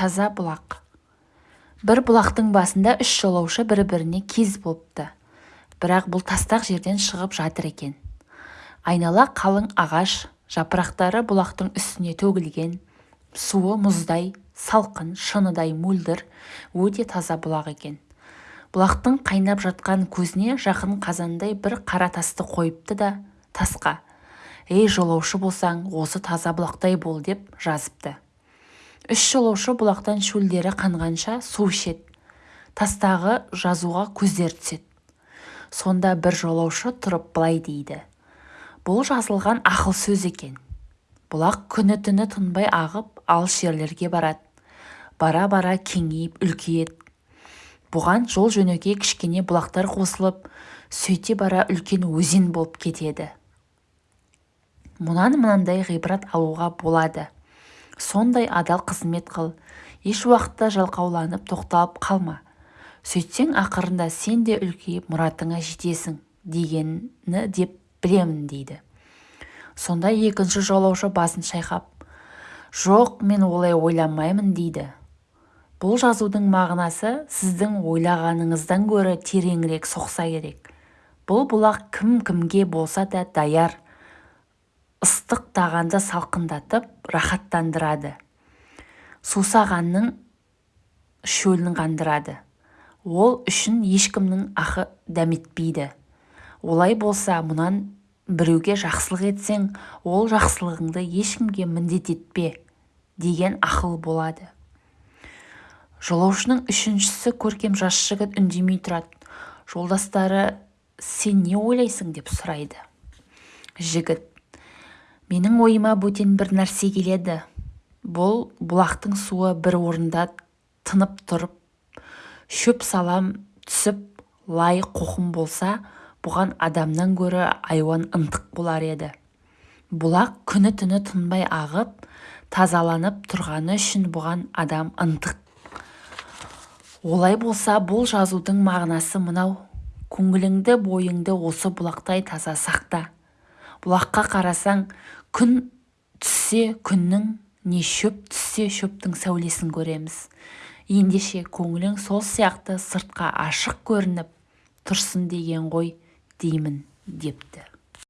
таза бұлақ. Бір бұлақтың басында үш жолаушы бір-біріне кез болыпты. Бірақ бұл тастақ жерден шығып жатыр екен. Айнала қалың ағаш жапырақтары бұлақтың үстіне төгілген суы мұздай салқын шыныдай мөлдір өте таза бұлақ екен. Бұлақтың қайнап жатқан көзіне жақын қазандай бір қара тасты қойыпты да тасқа ей жолаушы болсаң осы таза бұлақтай бол деп жазыпты. Үш жолаушы бұлақтан шөлдері қанғанша су ішеді. Тастағы жазуға көздері түседі. Сонда бір жолаушы тұрып былай дейді. Бұл жазылған ақыл сөз екен. Бұлақ күні-түні тынбай ағып алыс жерлерге барады. Бара-бара кеңейіп үлкейеді. Бұған жол-жөнекей кішкене бұлақтар қосылып сөйте бара үлкен өзен болып кетеді. Мұнан мынандай ғибрат алуға болады. Сондай адал қызмет қыл. Еш уақытта жалқауланып тоқталып қалма. Сөйтсең ақырында сен де үлкейіп мұратыңа жетесің дегені деп білемін дейді. Сонда екінші жолаушы басын шайқап жоқ мен олай ойламаймын дейді. Бұл жазудың мағынасы сіздің ойлағаныңыздан гөрі тереңірек соқса керек. Бұл бұлақ кім-кімге болса да даяр. Ыстық тағанды салқындатып рахаттандырады. Сусағанның шөлін қандырады. Ол үшін ешкімнің ақы дәметпейді. Олай болса мұнан біреуге жақсылық етсең ол жақсылығыңды ешкімге міндет етпе деген ақыл болады. Жолаушының үшіншісі көркем жас жігіт үндемей тұрады. Жолдастары сен не ойлайсың? деп сұрайды. Жігіт менің ойыма бөтен бір нәрсе келеді. Бұл бұлақтың суы бір орында тынып тұрып шөп салам түсіп лай қоқым болса бұған адамнан гөрі айуан ынтық болар еді. Бұлақ күні-түні тынбай ағып тазаланып тұрғаны үшін бұған адам ынтық. Олай болса бұл жазудың мағынасы мынау. Көңіліңді бойыңды осы бұлақтай таза сақта. Бұлаққа қарасаң күн түссе күннің не шөп түссе шөптің сәулесін көреміз. Ендеше көңілің сол сияқты сыртқа ашық көрініп тұрсын деген ғой деймін депті.